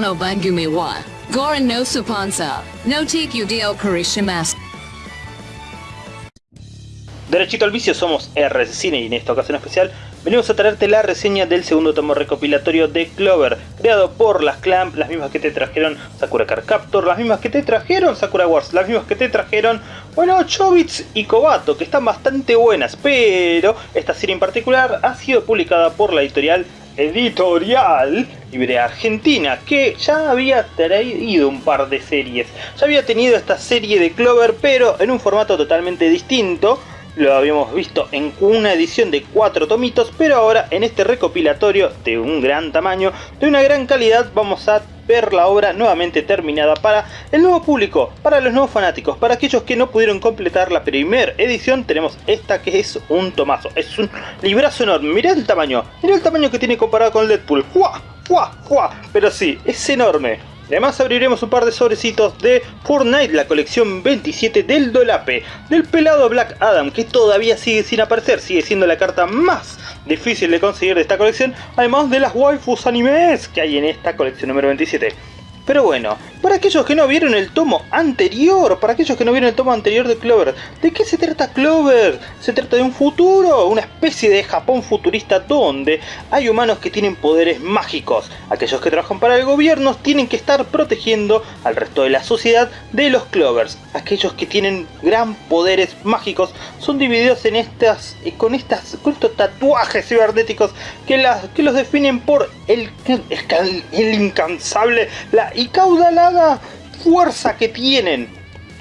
No Bangumi wa. Goran no. No Dio Karishimasu. Derechito al vicio somos RS Cine y en esta ocasión especial venimos a traerte la reseña del segundo tomo recopilatorio de Clover, creado por las Clamp, las mismas que te trajeron Sakura Card Captor, las mismas que te trajeron Sakura Wars, las mismas que te trajeron, bueno, Chobits y Kobato, que están bastante buenas, pero esta serie en particular ha sido publicada por la editorial editorial libre argentina que ya había traído un par de series. Ya había tenido esta serie de Clover pero en un formato totalmente distinto. Lo habíamos visto en una edición de cuatro tomitos, pero ahora en este recopilatorio de un gran tamaño, de una gran calidad, vamos a ver la obra nuevamente terminada para el nuevo público, para los nuevos fanáticos, para aquellos que no pudieron completar la primera edición, tenemos esta que es un tomazo, es un librazo enorme, mirá el tamaño, mirá el tamaño que tiene comparado con Deadpool. ¡Fua! ¡Fua! Pero sí, es enorme, Además abriremos un par de sobrecitos de Fortnite, la colección 27 del Dolape, del pelado Black Adam, que todavía sigue sin aparecer, sigue siendo la carta más difícil de conseguir de esta colección, además de las waifus animes que hay en esta colección número 27. Pero bueno, para aquellos que no vieron el tomo anterior, para aquellos que no vieron el tomo anterior de Clover, ¿de qué se trata Clover? Se trata de un futuro, una especie de Japón futurista donde hay humanos que tienen poderes mágicos. Aquellos que trabajan para el gobierno tienen que estar protegiendo al resto de la sociedad de los Clovers. Aquellos que tienen gran poderes mágicos son divididos en estas, eh, con, estas, con estos tatuajes cibernéticos que, las, que los definen por el, el incansable, la y caudalada fuerza que tienen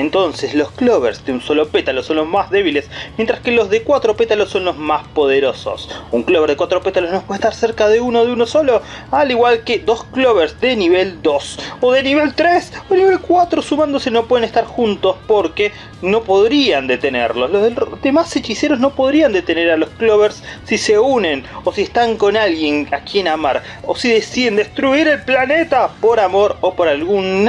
entonces los clovers de un solo pétalo son los más débiles, mientras que los de cuatro pétalos son los más poderosos. Un clover de cuatro pétalos no puede estar cerca de uno de uno solo, al igual que dos clovers de nivel 2, o de nivel 3, o nivel 4 sumándose no pueden estar juntos porque no podrían detenerlos. Los demás hechiceros no podrían detener a los clovers si se unen, o si están con alguien a quien amar, o si deciden destruir el planeta por amor o por algún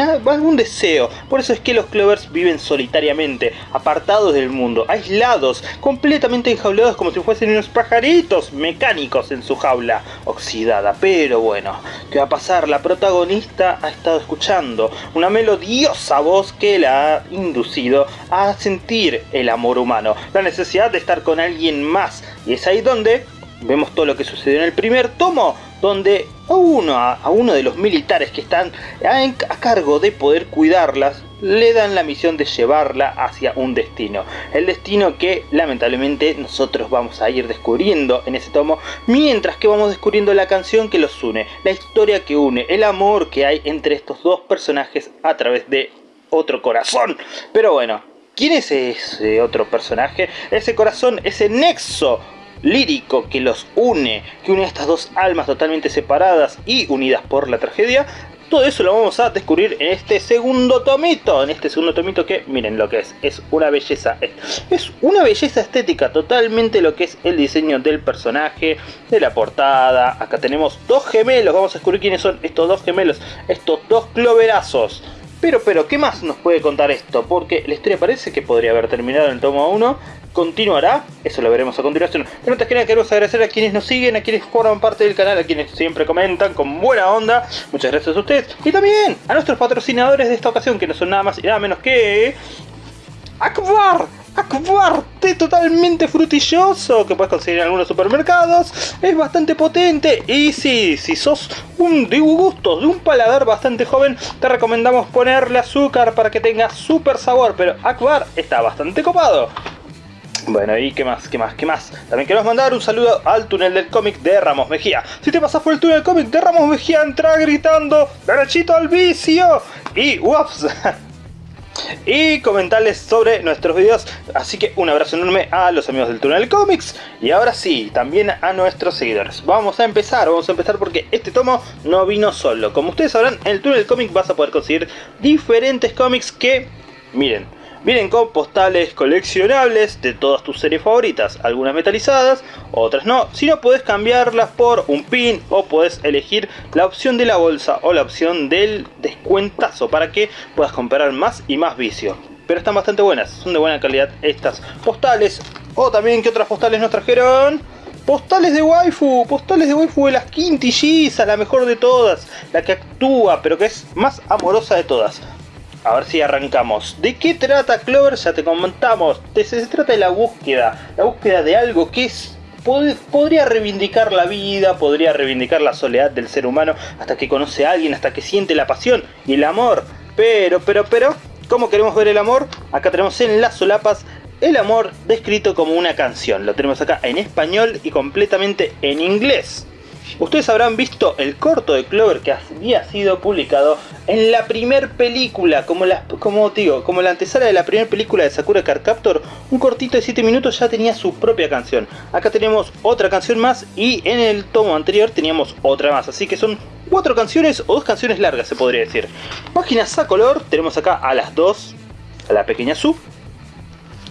deseo. Por eso es que los clovers viven solitariamente, apartados del mundo, aislados, completamente enjaulados como si fuesen unos pajaritos mecánicos en su jaula oxidada. Pero bueno, ¿qué va a pasar? La protagonista ha estado escuchando una melodiosa voz que la ha inducido a sentir el amor humano, la necesidad de estar con alguien más. Y es ahí donde vemos todo lo que sucedió en el primer tomo, donde a uno, a uno de los militares que están a cargo de poder cuidarlas, le dan la misión de llevarla hacia un destino. El destino que lamentablemente nosotros vamos a ir descubriendo en ese tomo, mientras que vamos descubriendo la canción que los une, la historia que une, el amor que hay entre estos dos personajes a través de otro corazón. Pero bueno, ¿quién es ese otro personaje? Ese corazón, ese nexo lírico que los une, que une a estas dos almas totalmente separadas y unidas por la tragedia, todo eso lo vamos a descubrir en este segundo tomito. En este segundo tomito que, miren lo que es. Es una belleza. Es una belleza estética. Totalmente lo que es el diseño del personaje. De la portada. Acá tenemos dos gemelos. Vamos a descubrir quiénes son estos dos gemelos. Estos dos cloverazos. Pero, pero, ¿qué más nos puede contar esto? Porque la historia parece que podría haber terminado en el tomo 1 continuará, eso lo veremos a continuación. Pero antes que nada queremos agradecer a quienes nos siguen, a quienes forman parte del canal, a quienes siempre comentan con buena onda. Muchas gracias a ustedes. Y también a nuestros patrocinadores de esta ocasión, que no son nada más y nada menos que... Akbar, Akbar, té totalmente frutilloso que puedes conseguir en algunos supermercados. Es bastante potente y si, si sos un de gusto, de un paladar bastante joven, te recomendamos ponerle azúcar para que tenga super sabor. Pero Akbar está bastante copado. Bueno, y qué más, qué más, qué más. También queremos mandar un saludo al túnel del cómic de Ramos Mejía. Si te pasas por el túnel del cómic de Ramos Mejía, entra gritando derechito al vicio. Y ups. y comentarles sobre nuestros videos. Así que un abrazo enorme a los amigos del Túnel Comics. Y ahora sí, también a nuestros seguidores. Vamos a empezar, vamos a empezar porque este tomo no vino solo. Como ustedes sabrán, en el Túnel Comic vas a poder conseguir diferentes cómics que, miren, Vienen con postales coleccionables de todas tus series favoritas, algunas metalizadas, otras no. Si no, puedes cambiarlas por un pin o puedes elegir la opción de la bolsa o la opción del descuentazo para que puedas comprar más y más vicio. Pero están bastante buenas, son de buena calidad estas postales. O también, que otras postales nos trajeron? Postales de waifu, postales de waifu de las quintillizas, la mejor de todas, la que actúa, pero que es más amorosa de todas. A ver si arrancamos. ¿De qué trata Clover? Ya te comentamos. Se, trata de la búsqueda. La búsqueda de algo que es podría reivindicar la vida, podría reivindicar la soledad del ser humano hasta que conoce a alguien, hasta que siente la pasión y el amor. Pero, pero, pero, ¿cómo queremos ver el amor? Acá tenemos en las solapas el amor descrito como una canción. Lo tenemos acá en español y completamente en inglés. Ustedes habrán visto el corto de Clover que había sido publicado en la primer película, como, la, como digo, como la antesala de la primera película de Sakura Card Captor, un cortito de 7 minutos ya tenía su propia canción. Acá tenemos otra canción más y en el tomo anterior teníamos otra más, así que son cuatro canciones o dos canciones largas se podría decir. Páginas a color, tenemos acá a las dos, a la pequeña Su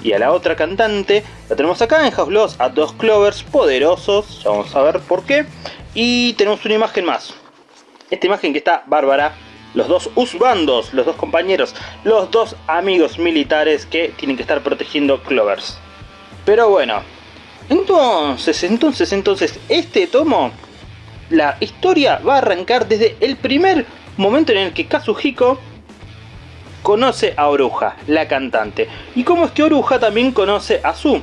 y a la otra cantante, la tenemos acá en House Lost a dos Clovers poderosos, ya vamos a ver por qué. Y tenemos una imagen más. Esta imagen que está bárbara. Los dos Usbandos, los dos compañeros, los dos amigos militares que tienen que estar protegiendo Clovers. Pero bueno, entonces, entonces, entonces, este tomo, la historia va a arrancar desde el primer momento en el que Kazuhiko conoce a Oruja, la cantante. Y cómo es que Oruja también conoce a Su,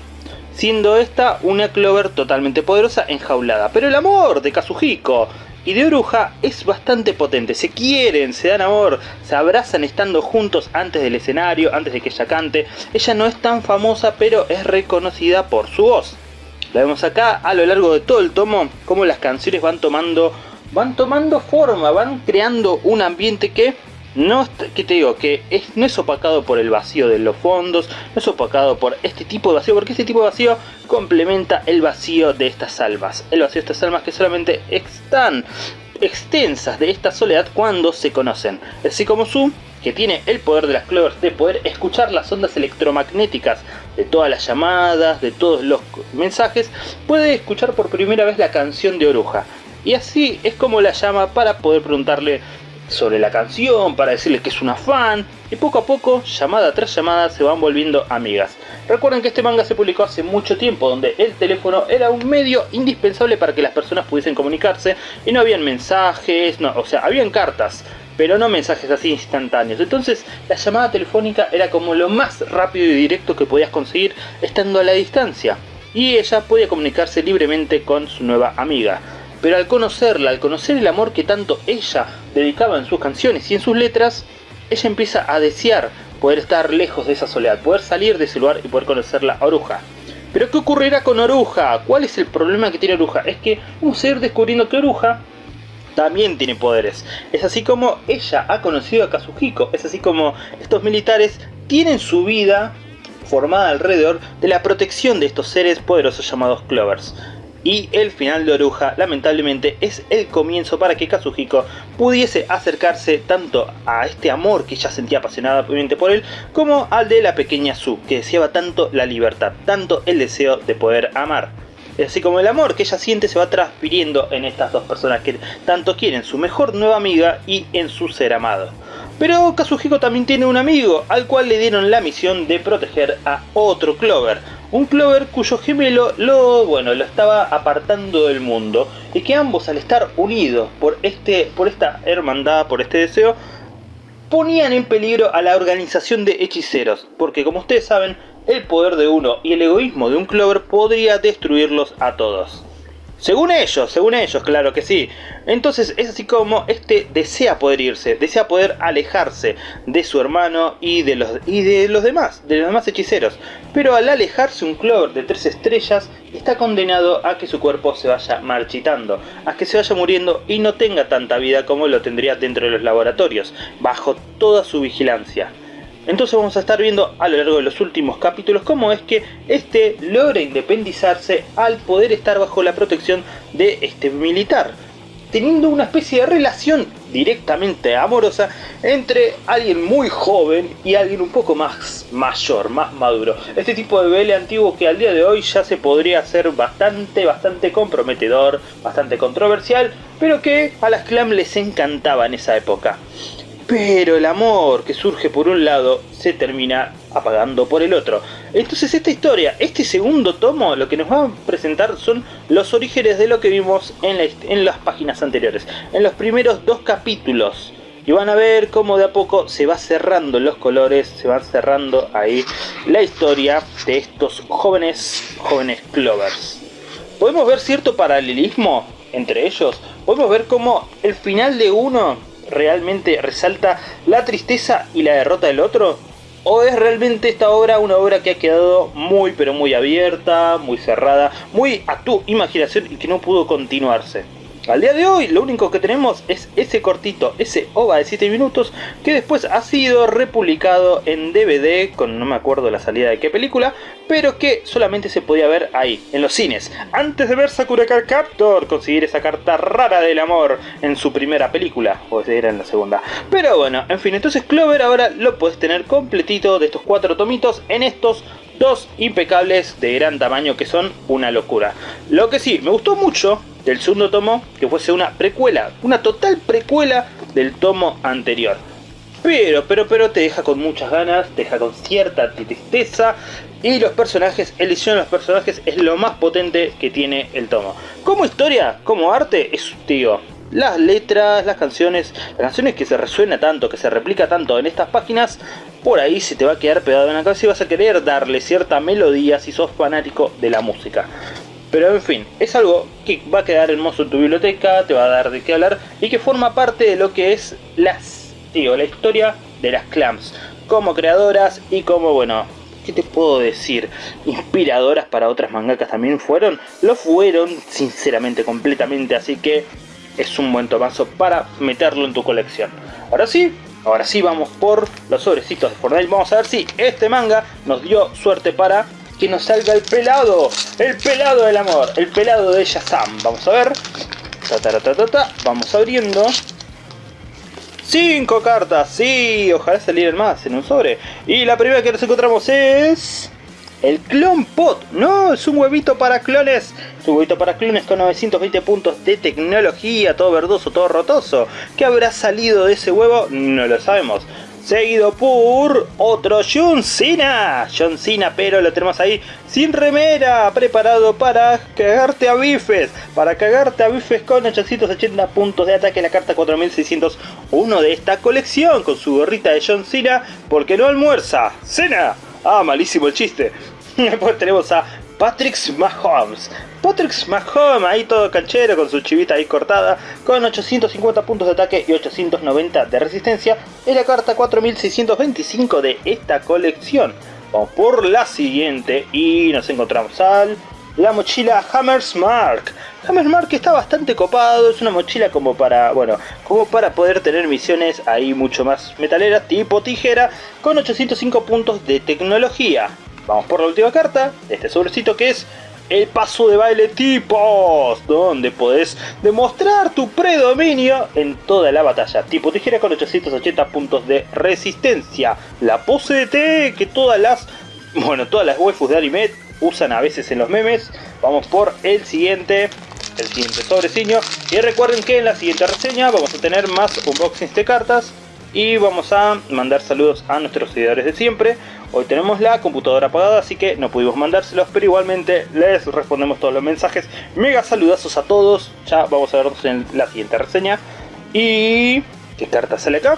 siendo esta una Clover totalmente poderosa enjaulada. Pero el amor de Kazuhiko y de Oruja es bastante potente, se quieren, se dan amor, se abrazan estando juntos antes del escenario, antes de que ella cante. Ella no es tan famosa, pero es reconocida por su voz. La vemos acá a lo largo de todo el tomo, como las canciones van tomando, van tomando forma, van creando un ambiente que no, que te digo? Que no es opacado por el vacío de los fondos, no es opacado por este tipo de vacío, porque este tipo de vacío complementa el vacío de estas almas. El vacío de estas almas que solamente están extensas de esta soledad cuando se conocen. Así como Su, que tiene el poder de las clovers de poder escuchar las ondas electromagnéticas de todas las llamadas, de todos los mensajes, puede escuchar por primera vez la canción de Oruja. Y así es como la llama para poder preguntarle sobre la canción, para decirles que es una fan, y poco a poco, llamada tras llamada, se van volviendo amigas. Recuerden que este manga se publicó hace mucho tiempo, donde el teléfono era un medio indispensable para que las personas pudiesen comunicarse, y no habían mensajes, no, o sea, habían cartas, pero no mensajes así instantáneos. Entonces, la llamada telefónica era como lo más rápido y directo que podías conseguir estando a la distancia. Y ella podía comunicarse libremente con su nueva amiga. Pero al conocerla, al conocer el amor que tanto ella dedicaba en sus canciones y en sus letras, ella empieza a desear poder estar lejos de esa soledad, poder salir de ese lugar y poder conocerla a Oruja. Pero ¿qué ocurrirá con Oruja? ¿Cuál es el problema que tiene Oruja? Es que vamos a ir descubriendo que Oruja también tiene poderes. Es así como ella ha conocido a Kazuhiko, es así como estos militares tienen su vida formada alrededor de la protección de estos seres poderosos llamados Clovers. Y el final de Oruja, lamentablemente, es el comienzo para que Kazuhiko pudiese acercarse tanto a este amor que ella sentía apasionadamente por él, como al de la pequeña Su, que deseaba tanto la libertad, tanto el deseo de poder amar. Así como el amor que ella siente se va transfiriendo en estas dos personas que tanto quieren su mejor nueva amiga y en su ser amado. Pero Kazuhiko también tiene un amigo, al cual le dieron la misión de proteger a otro Clover, un Clover cuyo gemelo lo, bueno, lo estaba apartando del mundo y que ambos al estar unidos por, este, por esta hermandad, por este deseo, ponían en peligro a la organización de hechiceros, porque como ustedes saben, el poder de uno y el egoísmo de un Clover podría destruirlos a todos. Según ellos, según ellos, claro que sí. Entonces es así como este desea poder irse, desea poder alejarse de su hermano y de los, y de los demás, de los demás hechiceros. Pero al alejarse un Clover de tres estrellas, está condenado a que su cuerpo se vaya marchitando, a que se vaya muriendo y no tenga tanta vida como lo tendría dentro de los laboratorios, bajo toda su vigilancia. Entonces vamos a estar viendo a lo largo de los últimos capítulos cómo es que este logra independizarse al poder estar bajo la protección de este militar. Teniendo una especie de relación directamente amorosa entre alguien muy joven y alguien un poco más mayor, más maduro. Este tipo de BL antiguo que al día de hoy ya se podría hacer bastante, bastante comprometedor, bastante controversial, pero que a las Clam les encantaba en esa época. Pero el amor que surge por un lado se termina apagando por el otro. Entonces esta historia, este segundo tomo, lo que nos va a presentar son los orígenes de lo que vimos en, las páginas anteriores. En los primeros dos capítulos. Y van a ver cómo de a poco se va cerrando los colores, se va cerrando ahí la historia de estos jóvenes, jóvenes Clovers. Podemos ver cierto paralelismo entre ellos. Podemos ver cómo el final de uno realmente resalta la tristeza y la derrota del otro? ¿O es realmente esta obra una obra que ha quedado muy pero muy abierta, muy cerrada, muy a tu imaginación y que no pudo continuarse? Al día de hoy lo único que tenemos es ese cortito, ese OVA de 7 minutos que después ha sido republicado en DVD con no me acuerdo la salida de qué película, pero que solamente se podía ver ahí, en los cines, antes de ver Sakura Card Captor, conseguir esa carta rara del amor en su primera película, o era en la segunda. Pero bueno, en fin, entonces Clover ahora lo puedes tener completito de estos cuatro tomitos en estos dos impecables de gran tamaño que son una locura. Lo que sí, me gustó mucho del segundo tomo que fuese una precuela, una total precuela del tomo anterior. Pero, pero, pero te deja con muchas ganas, te deja con cierta tristeza y los personajes, el de los personajes es lo más potente que tiene el tomo. Como historia, como arte, es tío. Las letras, las canciones, las canciones que se resuena tanto, que se replica tanto en estas páginas, por ahí se te va a quedar pegado en la cabeza y vas a querer darle cierta melodía si sos fanático de la música. Pero en fin, es algo que va a quedar hermoso en tu biblioteca, te va a dar de qué hablar y que forma parte de lo que es las, digo, la historia de las clams como creadoras y como, bueno, ¿qué te puedo decir? Inspiradoras para otras mangakas también fueron, lo fueron sinceramente completamente, así que es un buen tomazo para meterlo en tu colección. Ahora sí, ahora sí vamos por los sobrecitos de Fortnite, vamos a ver si este manga nos dio suerte para que nos salga el pelado, el pelado del amor, el pelado de Shazam. Vamos a ver. Ta, Vamos abriendo. Cinco cartas, sí, ojalá salieran más en un sobre. Y la primera que nos encontramos es... El Clone Pot, no, es un huevito para clones. Es un huevito para clones con 920 puntos de tecnología, todo verdoso, todo rotoso. ¿Qué habrá salido de ese huevo? No lo sabemos seguido por otro John Cena. John Cena, pero lo tenemos ahí sin remera, preparado para cagarte a bifes. Para cagarte a bifes con 880 puntos de ataque, la carta 4601 de esta colección, con su gorrita de John Cena, porque no almuerza. Cena. Ah, malísimo el chiste. Después tenemos a Patrick Mahomes. Patrick Mahomes, ahí todo canchero con su chivita ahí cortada, con 850 puntos de ataque y 890 de resistencia, es la carta 4625 de esta colección. Vamos por la siguiente y nos encontramos al la mochila Hammersmark. Hammersmark está bastante copado, es una mochila como para, bueno, como para poder tener misiones ahí mucho más metaleras, tipo tijera, con 805 puntos de tecnología. Vamos por la última carta este sobrecito que es el paso de baile tipos, donde podés demostrar tu predominio en toda la batalla. Tipo tijera con 880 puntos de resistencia. La pose de T que todas las, bueno, todas las waifus de anime usan a veces en los memes. Vamos por el siguiente, el siguiente sobreciño. Y recuerden que en la siguiente reseña vamos a tener más unboxings de cartas. Y vamos a mandar saludos a nuestros seguidores de siempre. Hoy tenemos la computadora apagada, así que no pudimos mandárselos, pero igualmente les respondemos todos los mensajes. Mega saludazos a todos. Ya vamos a vernos en la siguiente reseña. Y... ¿Qué carta sale acá?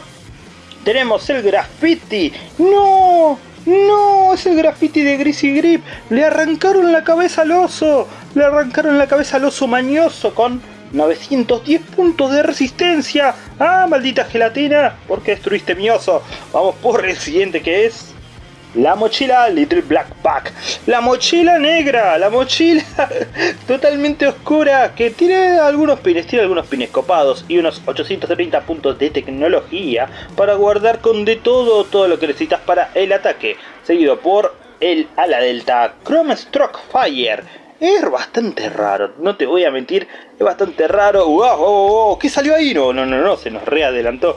Tenemos el graffiti. ¡No! ¡No! Es el graffiti de Greasy Grip. Le arrancaron la cabeza al oso. Le arrancaron la cabeza al oso mañoso con 910 puntos de resistencia. ¡Ah, maldita gelatina! ¿Por qué destruiste mi oso? Vamos por el siguiente que es... La mochila Little Black Pack. La mochila negra. La mochila totalmente oscura. Que tiene algunos pines. Tiene algunos pines copados. Y unos 830 puntos de tecnología. Para guardar con de todo. Todo lo que necesitas para el ataque. Seguido por el ala delta Chrome Stroke Fire. Es bastante raro, no te voy a mentir, es bastante raro. ¡Wow! ¿Qué salió ahí? No, no, no, no, se nos readelantó.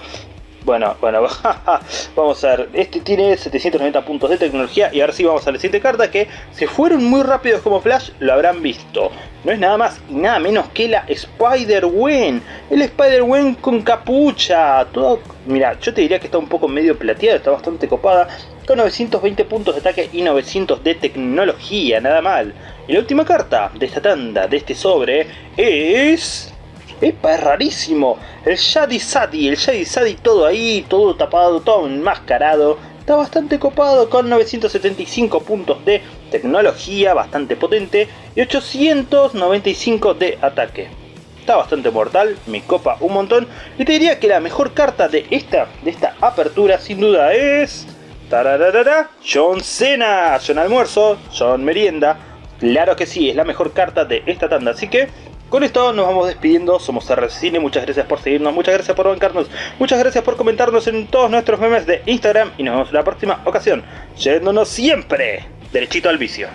Bueno, bueno, vamos a ver. Este tiene 790 puntos de tecnología y ahora sí vamos a la siguiente carta que se fueron muy rápidos como Flash, lo habrán visto. No es nada más y nada menos que la Spider-Wen. El Spider-Wen con capucha. Todo, mira, yo te diría que está un poco medio plateado, está bastante copada. Con 920 puntos de ataque y 900 de tecnología, nada mal. Y la última carta de esta tanda, de este sobre, es... ¡Epa, es rarísimo! El Shadi Sadi, el Shadi Sadi todo ahí, todo tapado, todo enmascarado. Está bastante copado con 975 puntos de tecnología, bastante potente, y 895 de ataque. Está bastante mortal, me copa un montón, y te diría que la mejor carta de esta, de esta apertura sin duda es... ¡Tararara! John Cena, John Almuerzo, John Merienda. Claro que sí, es la mejor carta de esta tanda, así que con esto nos vamos despidiendo, somos RCine, muchas gracias por seguirnos, muchas gracias por bancarnos, muchas gracias por comentarnos en todos nuestros memes de Instagram y nos vemos en la próxima ocasión, yéndonos siempre derechito al vicio.